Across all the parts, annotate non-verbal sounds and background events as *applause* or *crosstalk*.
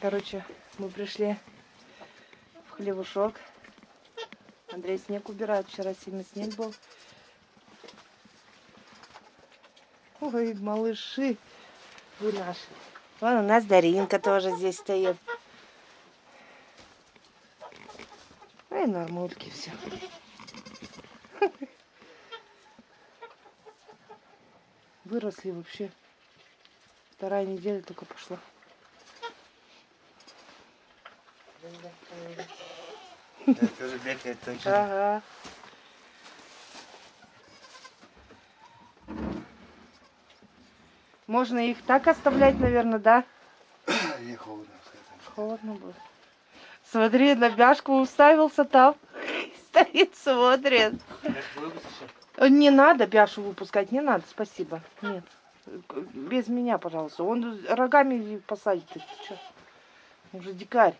Короче, мы пришли в хлевушок. Андрей снег убирает. Вчера сильный снег был. Ой, малыши вы наши. Вон у нас Даринка тоже здесь стоит. Ой, нормульки все. Выросли вообще. Вторая неделя только пошла. Это тоже бегает точно. Ага. Можно их так оставлять, наверное, да? Ей холодно. Холодно будет. Смотри, на бяшку уставился там. *laughs* Стоит, смотрит. Выпустишь? Э, Не надо бяшу выпускать, не надо, спасибо. Нет. Без меня, пожалуйста. Он рогами посадит. Ты чё? Он же дикарь.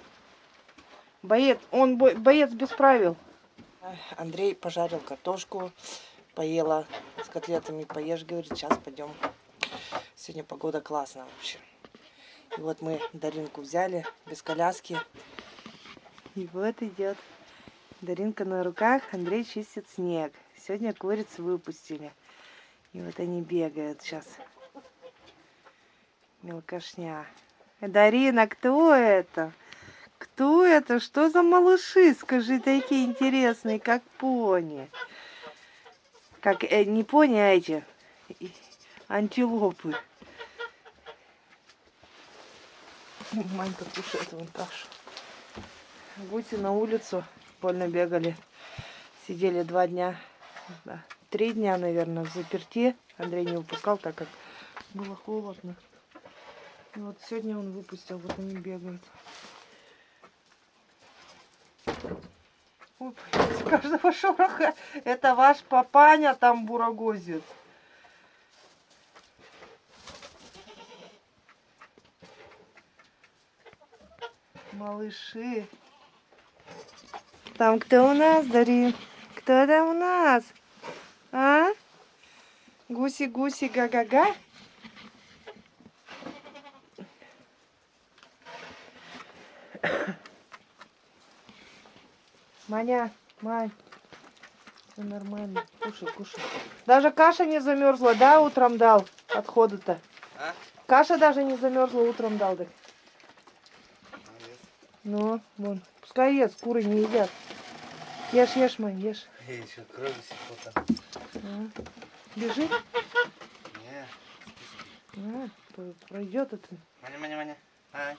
Боец, он бо- боец без правил. Андрей пожарил картошку, поела с котлетами, поешь, говорит, сейчас пойдем. Сегодня погода классная вообще. И вот мы Даринку взяли без коляски. И вот идет. Даринка на руках, Андрей чистит снег. Сегодня куриц выпустили. И вот они бегают сейчас. Мелкошня. Дарина, кто это? Кто это? Что за малыши? Скажи, такие интересные, как пони. Как, э, не пони, а эти. Антилопы. Манька кушает вон кашу. Гуси на улицу больно бегали. Сидели два дня, да, три дня, наверное, в заперти. Андрей не выпускал, так как было холодно. И вот сегодня он выпустил, вот они бегают. Ой, каждого шороха. Это ваш папаня там бурагозит. Малыши. Там кто у нас, Дарин? Кто там у нас? А? Гуси-гуси, га-га-га? Маня, Мань, все нормально. Кушай, кушай. Даже каша не замерзла, да, утром дал отходы-то? А? Каша даже не замерзла, утром дал, так. Ну, вон. Пускай ест, куры не едят. Ешь, ешь, Мань, ешь. Эй, еще крови сихота. А. Бежит? Не. А, пройдет это. Маня, маня, маня. Ай.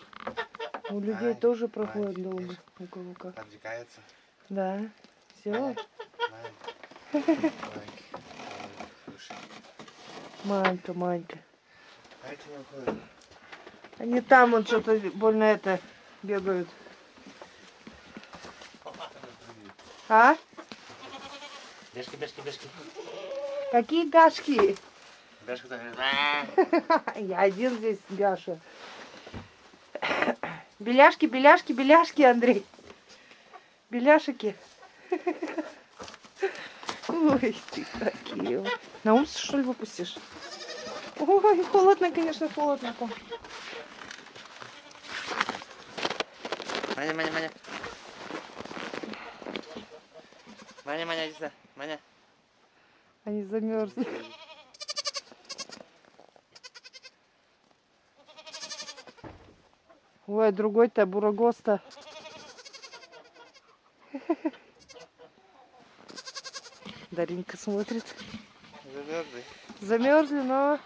У людей Ай, тоже проходит долго. У кого как. Подвигается. Да. Все. Манька, Манька. А. Они там вот что-то больно это бегают. А? Бешки, бешки, бешки. Какие гашки? *laughs* Я один здесь Бяша. Беляшки, беляшки, беляшки, Андрей. Беляшики. Ой, ты какие. На улицу, что ли, выпустишь? Ой, холодно, конечно, холодно. Маня, маня, маня. Маня, маня, иди сюда. Маня. Они замерзли. Ой, другой-то бурагоста. Даринка смотрит. Замерзли. Замерзли, но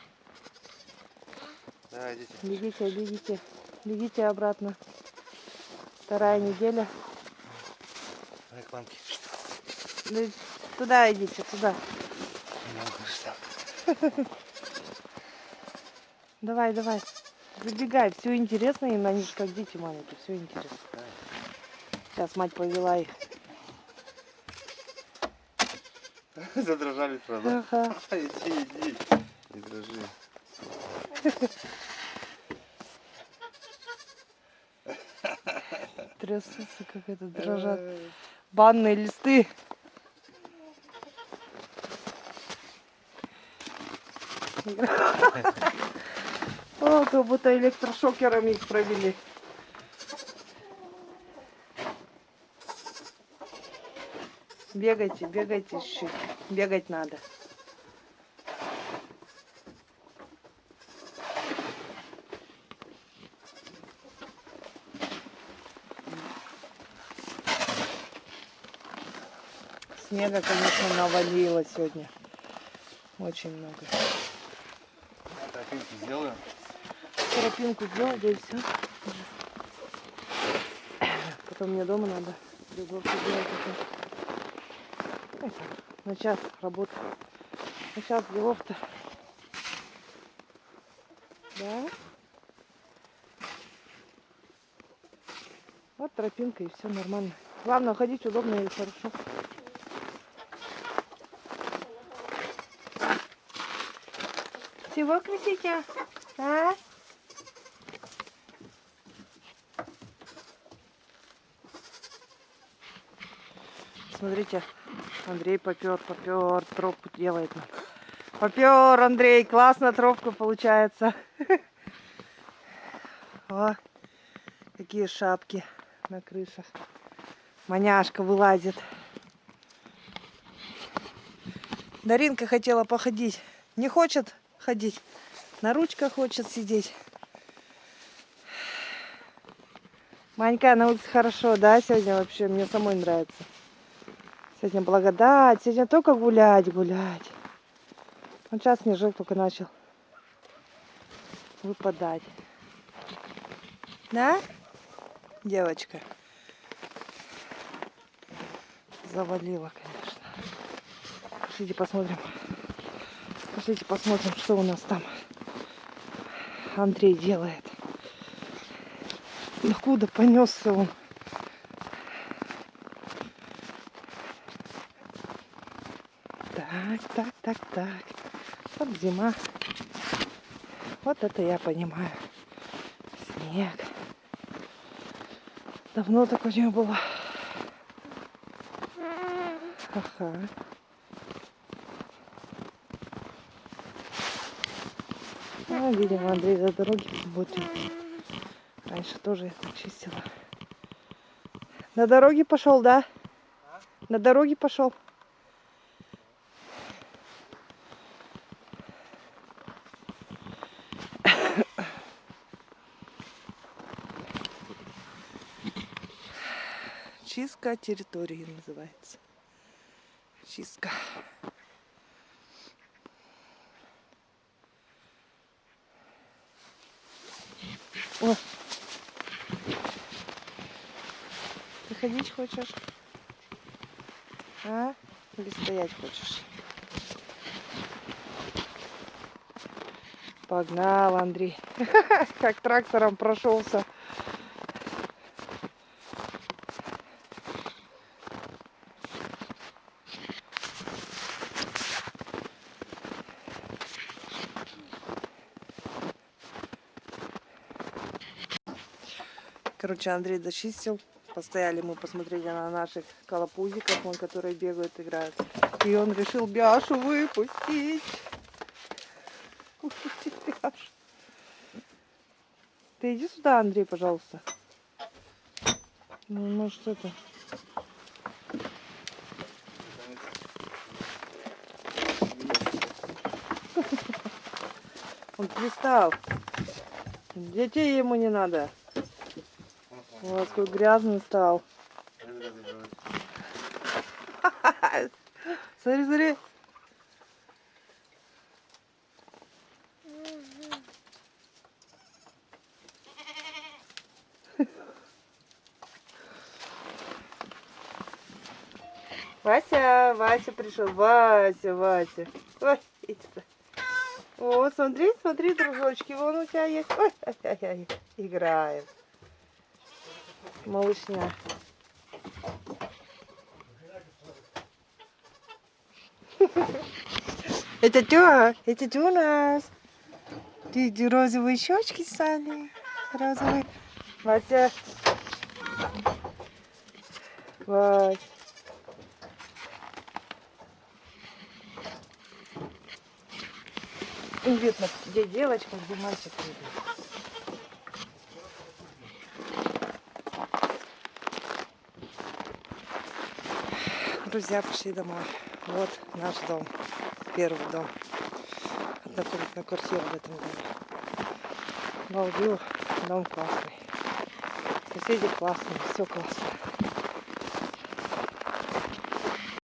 Давай, идите. бегите, бегите, бегите обратно. Вторая неделя. Мамке. Ну, Туда идите, туда. *laughs* Давай, давай. Забегай, все интересно им, они же как дети маленькие, все интересно. Сейчас мать повела их. *laughs* Задрожали сразу. Ага. *laughs* Иди, иди. Не дрожи. *laughs* Трясутся, как это дрожат. Банные листы. О, как будто электрошокерами их провели. Бегайте, бегайте чуть-чуть. Бегать надо. Снега, конечно, навалило сегодня. Очень много. Тропинки сделаю. Тропинку сделал, да и все. Потом мне дома надо любовь сделать. Это. На час работы. На час делов-то. Да? Вот тропинка и все нормально. Главное, ходить удобно и хорошо. Чего кричите? А? Смотрите, Андрей попер, попер, тропку делает. Попер, Андрей, классно тропка получается. *laughs* О, какие шапки на крышах. Маняшка вылазит. Даринка хотела походить. Не хочет ходить. На ручках хочет сидеть. Манька, на улице хорошо, да, сегодня вообще? Мне самой нравится. Сегодня благодать. Сегодня только гулять, гулять. Он сейчас снежок только начал выпадать. Да? Девочка. Завалила, конечно. Пошлите посмотрим. Пошлите посмотрим, что у нас там Андрей делает. Откуда понесся он? Так, так, так, так. Вот зима. Вот это я понимаю. Снег. Давно такого не было. Ага. А, видимо, Андрей за дороги работает. Раньше тоже я так чистила. На дороге пошел, да? На дороге пошел. Чистка территории называется. Чистка. О. Ты хочешь? А? Или стоять хочешь? Погнал, Андрей. *laughs* Как трактором прошелся. Короче, Андрей зачистил. Постояли мы, посмотрели на наших колопузиков, вон, которые бегают, играют. И он решил Бяшу выпустить. Выпустить Бяшу. Ты иди сюда, Андрей, пожалуйста. Ну, может, это... Он пристал. Детей ему не надо. Вот какой грязный стал. *laughs* Смотри, смотри. Вася, Вася пришел. Вася, Вася. Ой. О, смотри, смотри, дружочки, вон у тебя есть. Ой, ай, ай, ай, играем. Малышня. *laughs* Это тё, это тё у нас. Ты, ты розовые щечки стали. Розовые. Вася. Вась. Видно, где девочка, где мальчик. Друзья, пришли домой. Вот наш дом. Первый дом. Однокомнатная квартира в этом доме. Балдю, дом классный. Соседи классные, все классно.